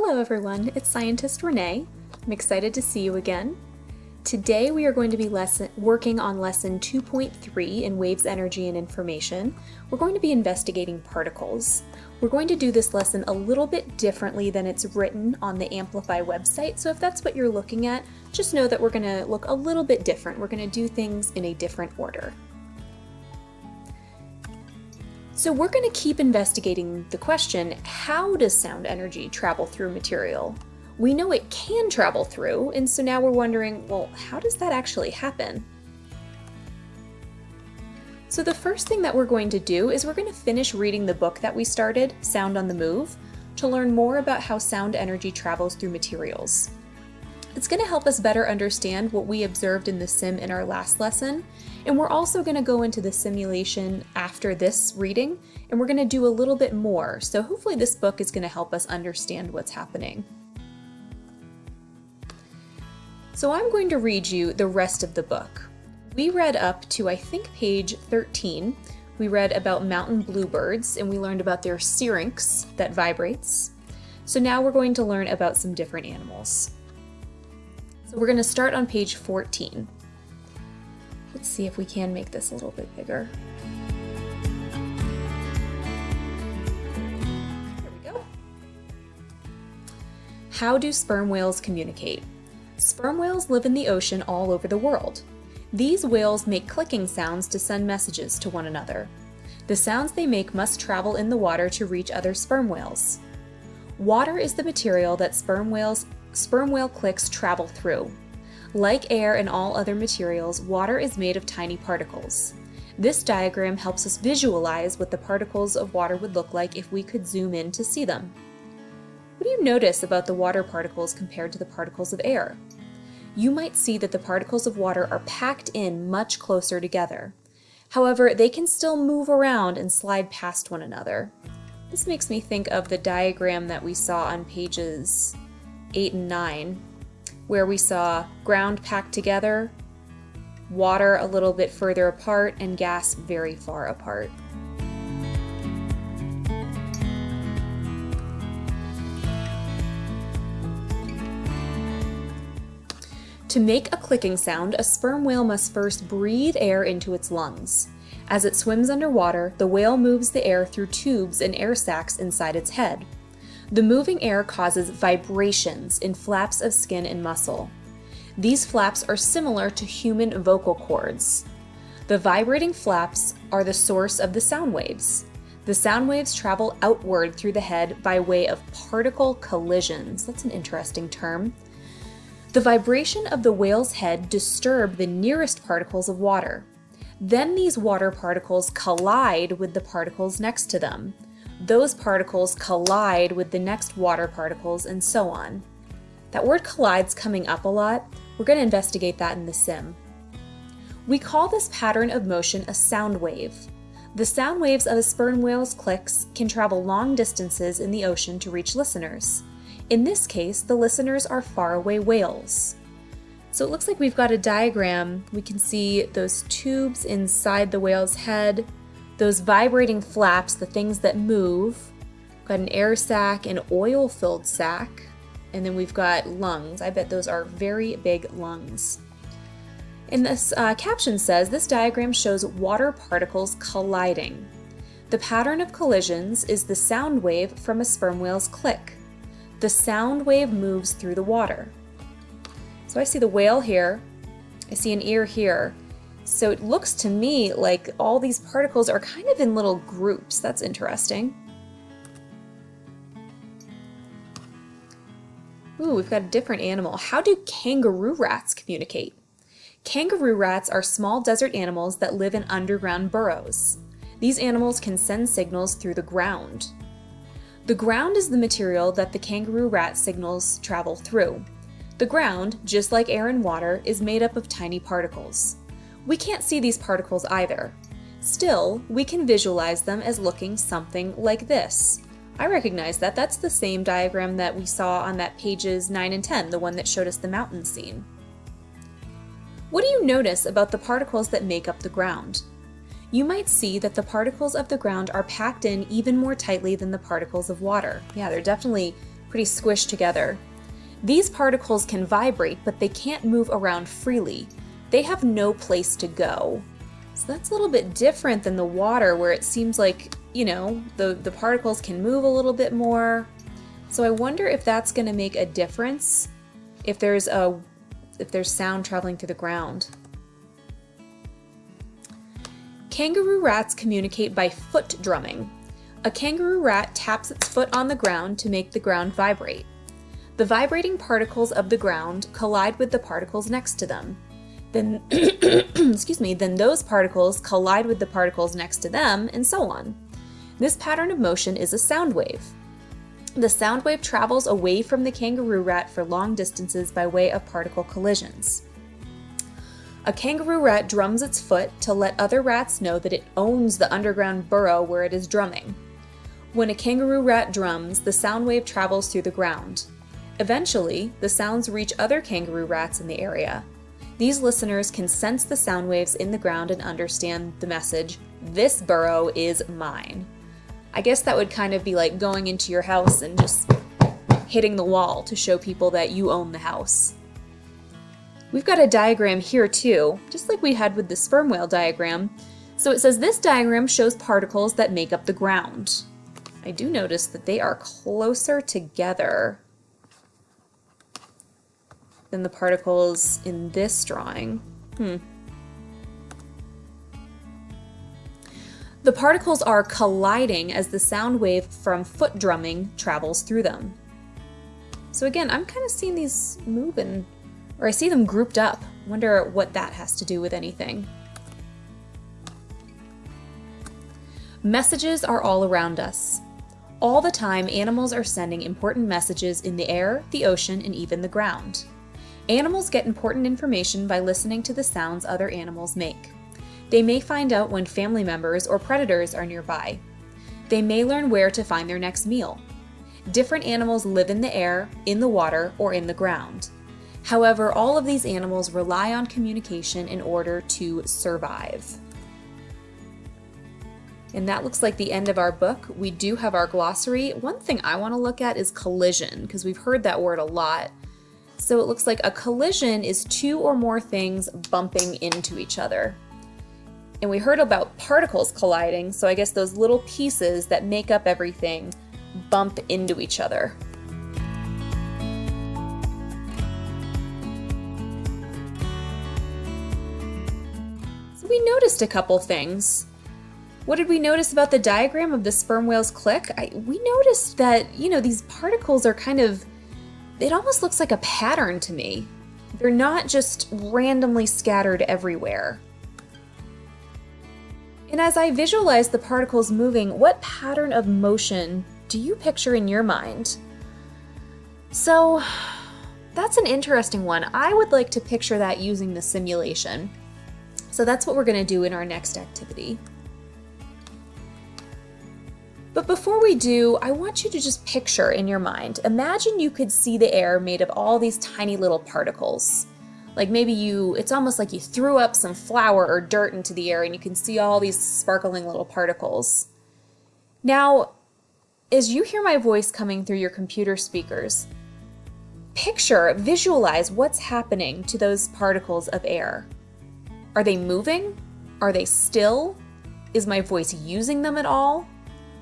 Hello everyone, it's scientist Renee. I'm excited to see you again. Today we are going to be lesson, working on lesson 2.3 in Waves, Energy, and Information. We're going to be investigating particles. We're going to do this lesson a little bit differently than it's written on the Amplify website, so if that's what you're looking at, just know that we're going to look a little bit different. We're going to do things in a different order. So we're going to keep investigating the question, how does sound energy travel through material? We know it can travel through, and so now we're wondering, well, how does that actually happen? So the first thing that we're going to do is we're going to finish reading the book that we started, Sound on the Move, to learn more about how sound energy travels through materials. It's going to help us better understand what we observed in the sim in our last lesson, and we're also going to go into the simulation after this reading, and we're going to do a little bit more, so hopefully this book is going to help us understand what's happening. So I'm going to read you the rest of the book. We read up to, I think, page 13. We read about mountain bluebirds, and we learned about their syrinx that vibrates. So now we're going to learn about some different animals. So we're going to start on page 14. Let's see if we can make this a little bit bigger. We go. How do sperm whales communicate? Sperm whales live in the ocean all over the world. These whales make clicking sounds to send messages to one another. The sounds they make must travel in the water to reach other sperm whales. Water is the material that sperm whales sperm whale clicks travel through. Like air and all other materials, water is made of tiny particles. This diagram helps us visualize what the particles of water would look like if we could zoom in to see them. What do you notice about the water particles compared to the particles of air? You might see that the particles of water are packed in much closer together. However, they can still move around and slide past one another. This makes me think of the diagram that we saw on pages 8 and 9, where we saw ground packed together, water a little bit further apart, and gas very far apart. To make a clicking sound, a sperm whale must first breathe air into its lungs. As it swims underwater, the whale moves the air through tubes and air sacs inside its head. The moving air causes vibrations in flaps of skin and muscle. These flaps are similar to human vocal cords. The vibrating flaps are the source of the sound waves. The sound waves travel outward through the head by way of particle collisions. That's an interesting term. The vibration of the whale's head disturb the nearest particles of water. Then these water particles collide with the particles next to them those particles collide with the next water particles and so on. That word collide's coming up a lot. We're going to investigate that in the sim. We call this pattern of motion a sound wave. The sound waves of a sperm whale's clicks can travel long distances in the ocean to reach listeners. In this case, the listeners are faraway whales. So it looks like we've got a diagram. We can see those tubes inside the whale's head, those vibrating flaps, the things that move. Got an air sac, an oil-filled sac, and then we've got lungs. I bet those are very big lungs. And this uh, caption says, this diagram shows water particles colliding. The pattern of collisions is the sound wave from a sperm whale's click. The sound wave moves through the water. So I see the whale here, I see an ear here, so it looks to me like all these particles are kind of in little groups. That's interesting. Ooh, we've got a different animal. How do kangaroo rats communicate? Kangaroo rats are small desert animals that live in underground burrows. These animals can send signals through the ground. The ground is the material that the kangaroo rat signals travel through. The ground, just like air and water, is made up of tiny particles. We can't see these particles either. Still, we can visualize them as looking something like this. I recognize that. That's the same diagram that we saw on that pages 9 and 10, the one that showed us the mountain scene. What do you notice about the particles that make up the ground? You might see that the particles of the ground are packed in even more tightly than the particles of water. Yeah, they're definitely pretty squished together. These particles can vibrate, but they can't move around freely. They have no place to go. So that's a little bit different than the water where it seems like, you know, the, the particles can move a little bit more. So I wonder if that's going to make a difference if there's a if there's sound traveling through the ground. Kangaroo rats communicate by foot drumming. A kangaroo rat taps its foot on the ground to make the ground vibrate. The vibrating particles of the ground collide with the particles next to them. Then, excuse me, then those particles collide with the particles next to them, and so on. This pattern of motion is a sound wave. The sound wave travels away from the kangaroo rat for long distances by way of particle collisions. A kangaroo rat drums its foot to let other rats know that it owns the underground burrow where it is drumming. When a kangaroo rat drums, the sound wave travels through the ground. Eventually, the sounds reach other kangaroo rats in the area. These listeners can sense the sound waves in the ground and understand the message, this burrow is mine. I guess that would kind of be like going into your house and just hitting the wall to show people that you own the house. We've got a diagram here too, just like we had with the sperm whale diagram. So it says this diagram shows particles that make up the ground. I do notice that they are closer together than the particles in this drawing. Hmm. The particles are colliding as the sound wave from foot drumming travels through them. So again, I'm kind of seeing these moving or I see them grouped up. Wonder what that has to do with anything. Messages are all around us. All the time, animals are sending important messages in the air, the ocean, and even the ground. Animals get important information by listening to the sounds other animals make. They may find out when family members or predators are nearby. They may learn where to find their next meal. Different animals live in the air, in the water, or in the ground. However, all of these animals rely on communication in order to survive. And that looks like the end of our book. We do have our glossary. One thing I want to look at is collision, because we've heard that word a lot. So it looks like a collision is two or more things bumping into each other. And we heard about particles colliding, so I guess those little pieces that make up everything bump into each other. we noticed a couple things. What did we notice about the diagram of the sperm whale's click? I, we noticed that, you know, these particles are kind of, it almost looks like a pattern to me. They're not just randomly scattered everywhere. And as I visualize the particles moving, what pattern of motion do you picture in your mind? So, that's an interesting one. I would like to picture that using the simulation. So that's what we're going to do in our next activity. But before we do, I want you to just picture in your mind, imagine you could see the air made of all these tiny little particles. Like maybe you, it's almost like you threw up some flour or dirt into the air and you can see all these sparkling little particles. Now, as you hear my voice coming through your computer speakers, picture, visualize what's happening to those particles of air. Are they moving? Are they still? Is my voice using them at all?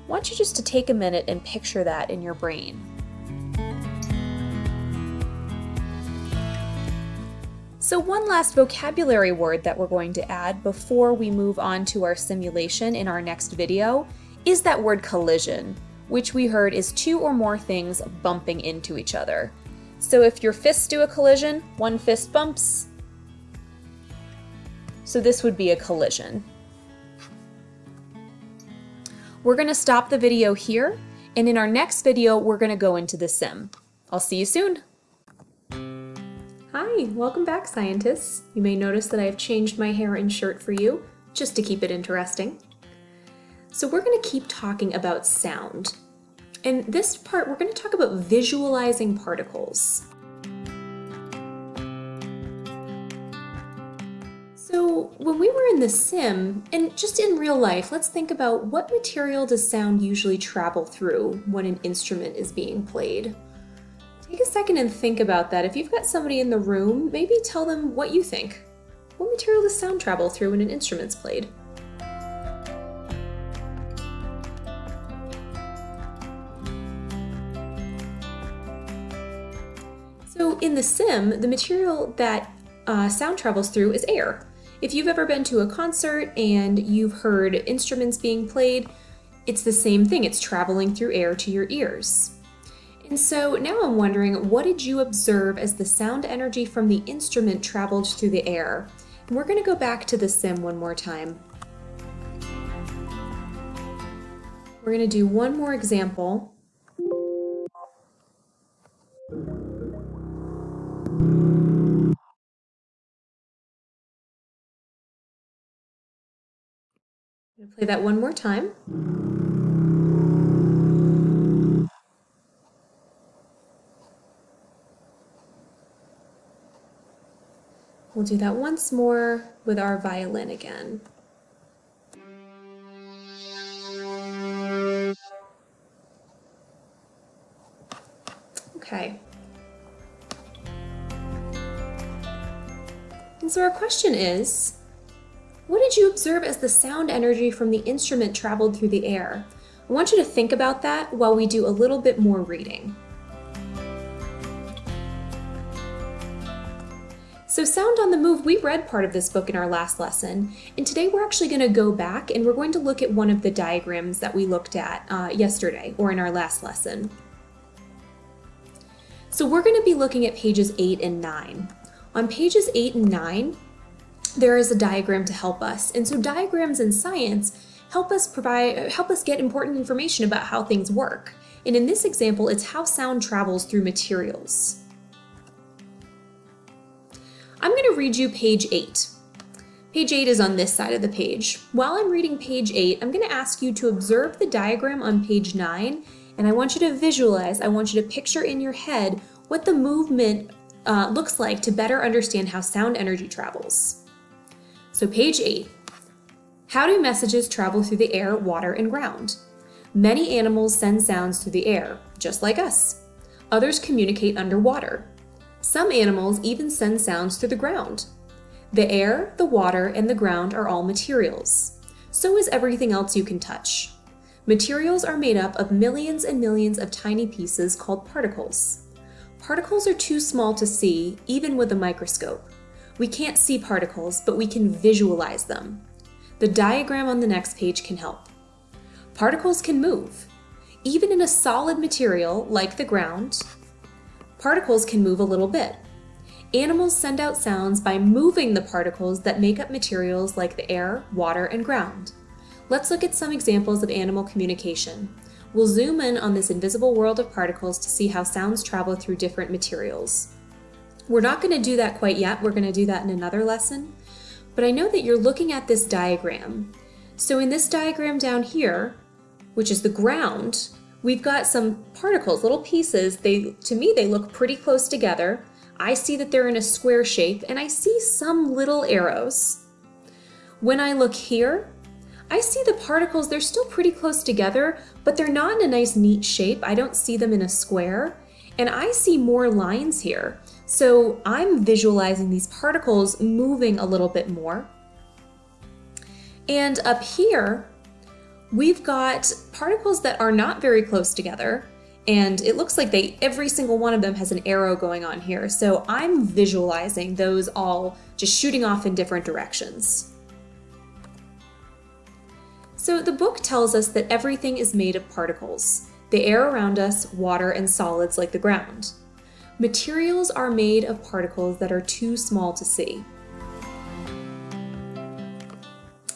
Want you just to take a minute and picture that in your brain. So one last vocabulary word that we're going to add before we move on to our simulation in our next video is that word collision, which we heard is two or more things bumping into each other. So if your fists do a collision, one fist bumps, so this would be a collision. We're going to stop the video here, and in our next video, we're going to go into the sim. I'll see you soon. Hi, welcome back scientists. You may notice that I have changed my hair and shirt for you, just to keep it interesting. So we're going to keep talking about sound. In this part, we're going to talk about visualizing particles. When we were in the sim, and just in real life, let's think about what material does sound usually travel through when an instrument is being played? Take a second and think about that. If you've got somebody in the room, maybe tell them what you think. What material does sound travel through when an instrument's played? So in the sim, the material that uh, sound travels through is air. If you've ever been to a concert and you've heard instruments being played, it's the same thing. It's traveling through air to your ears. And so now I'm wondering, what did you observe as the sound energy from the instrument traveled through the air? And we're going to go back to the sim one more time. We're going to do one more example. Play that one more time. We'll do that once more with our violin again. Okay. And so our question is, what did you observe as the sound energy from the instrument traveled through the air? I want you to think about that while we do a little bit more reading. So Sound on the Move, we read part of this book in our last lesson, and today we're actually going to go back and we're going to look at one of the diagrams that we looked at uh, yesterday, or in our last lesson. So we're going to be looking at pages 8 and 9. On pages 8 and 9, there is a diagram to help us, and so diagrams in science help us provide help us get important information about how things work. And in this example, it's how sound travels through materials. I'm going to read you page 8. Page 8 is on this side of the page. While I'm reading page 8, I'm going to ask you to observe the diagram on page 9, and I want you to visualize, I want you to picture in your head what the movement uh, looks like to better understand how sound energy travels. So page 8. How do messages travel through the air, water, and ground? Many animals send sounds through the air, just like us. Others communicate underwater. Some animals even send sounds through the ground. The air, the water, and the ground are all materials. So is everything else you can touch. Materials are made up of millions and millions of tiny pieces called particles. Particles are too small to see, even with a microscope. We can't see particles, but we can visualize them. The diagram on the next page can help. Particles can move. Even in a solid material like the ground, Particles can move a little bit. Animals send out sounds by moving the particles that make up materials like the air, water, and ground. Let's look at some examples of animal communication. We'll zoom in on this invisible world of particles to see how sounds travel through different materials. We're not going to do that quite yet, we're going to do that in another lesson, but I know that you're looking at this diagram. So in this diagram down here, which is the ground, We've got some particles, little pieces. They, to me, they look pretty close together. I see that they're in a square shape and I see some little arrows. When I look here, I see the particles, they're still pretty close together, but they're not in a nice neat shape. I don't see them in a square. And I see more lines here. So I'm visualizing these particles moving a little bit more. And up here, we've got particles that are not very close together and it looks like they every single one of them has an arrow going on here. So I'm visualizing those all just shooting off in different directions. So the book tells us that everything is made of particles, the air around us, water, and solids like the ground. Materials are made of particles that are too small to see.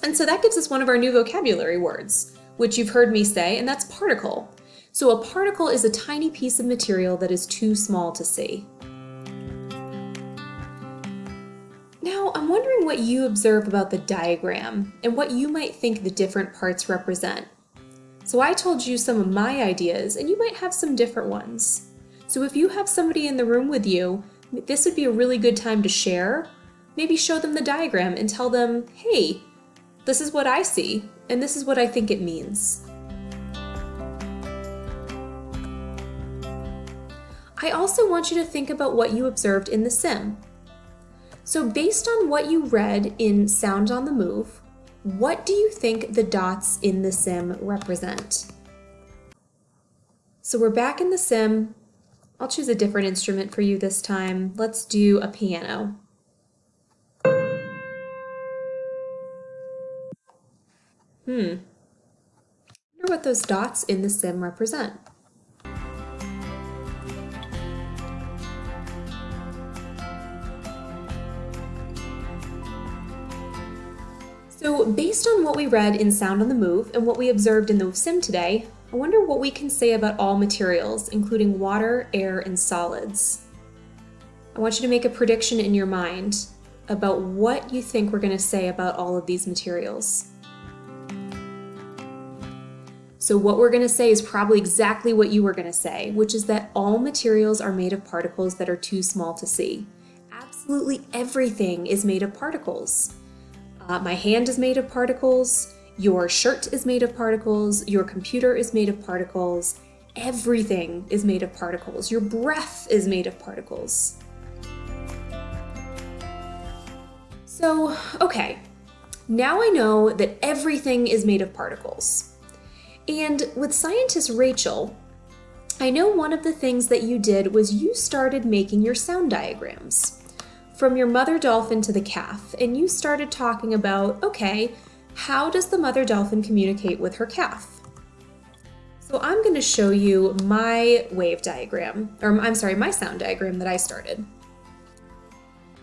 And so that gives us one of our new vocabulary words, which you've heard me say, and that's particle. So a particle is a tiny piece of material that is too small to see. Now, I'm wondering what you observe about the diagram and what you might think the different parts represent. So I told you some of my ideas, and you might have some different ones. So if you have somebody in the room with you, this would be a really good time to share. Maybe show them the diagram and tell them, hey, this is what I see, and this is what I think it means. I also want you to think about what you observed in the sim. So based on what you read in Sound on the Move, what do you think the dots in the sim represent? So we're back in the sim. I'll choose a different instrument for you this time. Let's do a piano. Hmm. I wonder what those dots in the sim represent. So based on what we read in Sound on the Move and what we observed in the sim today, I wonder what we can say about all materials, including water, air, and solids. I want you to make a prediction in your mind about what you think we're going to say about all of these materials. So what we're going to say is probably exactly what you were going to say, which is that all materials are made of particles that are too small to see. Absolutely everything is made of particles. Uh, my hand is made of particles, your shirt is made of particles, your computer is made of particles, everything is made of particles, your breath is made of particles. So, okay, now I know that everything is made of particles. And with scientist Rachel, I know one of the things that you did was you started making your sound diagrams from your mother dolphin to the calf, and you started talking about, okay, how does the mother dolphin communicate with her calf? So I'm going to show you my wave diagram, or I'm sorry, my sound diagram that I started.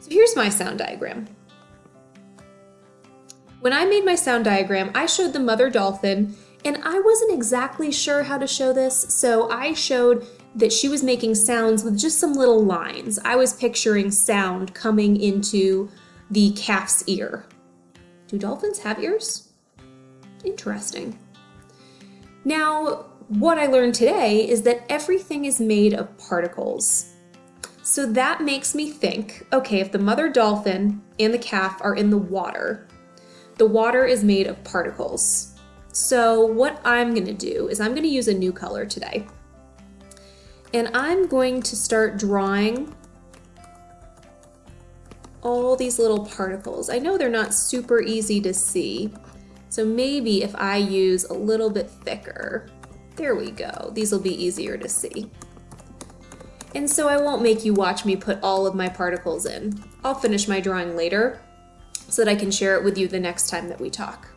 So here's my sound diagram. When I made my sound diagram, I showed the mother dolphin, and I wasn't exactly sure how to show this, so I showed that she was making sounds with just some little lines. I was picturing sound coming into the calf's ear. Do dolphins have ears? Interesting. Now, what I learned today is that everything is made of particles. So that makes me think, okay, if the mother dolphin and the calf are in the water, the water is made of particles. So what I'm gonna do is I'm gonna use a new color today. And I'm going to start drawing all these little particles. I know they're not super easy to see, so maybe if I use a little bit thicker, there we go, these will be easier to see. And so I won't make you watch me put all of my particles in. I'll finish my drawing later so that I can share it with you the next time that we talk.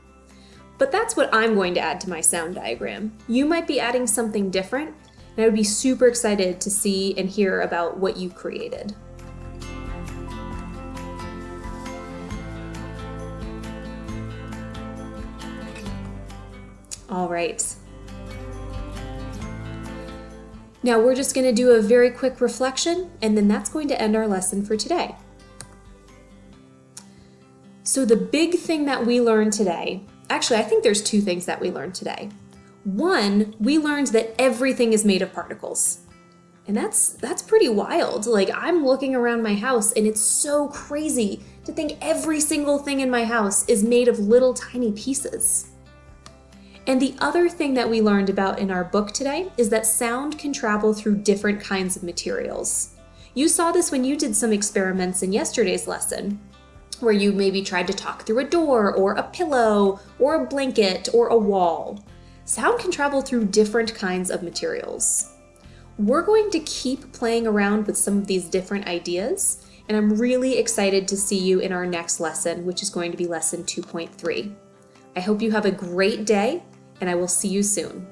But that's what I'm going to add to my sound diagram. You might be adding something different, and I would be super excited to see and hear about what you created. All right. Now we're just going to do a very quick reflection and then that's going to end our lesson for today. So the big thing that we learned today, actually I think there's two things that we learned today. One, we learned that everything is made of particles. And that's that's pretty wild. Like I'm looking around my house and it's so crazy to think every single thing in my house is made of little tiny pieces. And the other thing that we learned about in our book today is that sound can travel through different kinds of materials. You saw this when you did some experiments in yesterday's lesson, where you maybe tried to talk through a door or a pillow or a blanket or a wall sound can travel through different kinds of materials. We're going to keep playing around with some of these different ideas, and I'm really excited to see you in our next lesson, which is going to be lesson 2.3. I hope you have a great day, and I will see you soon.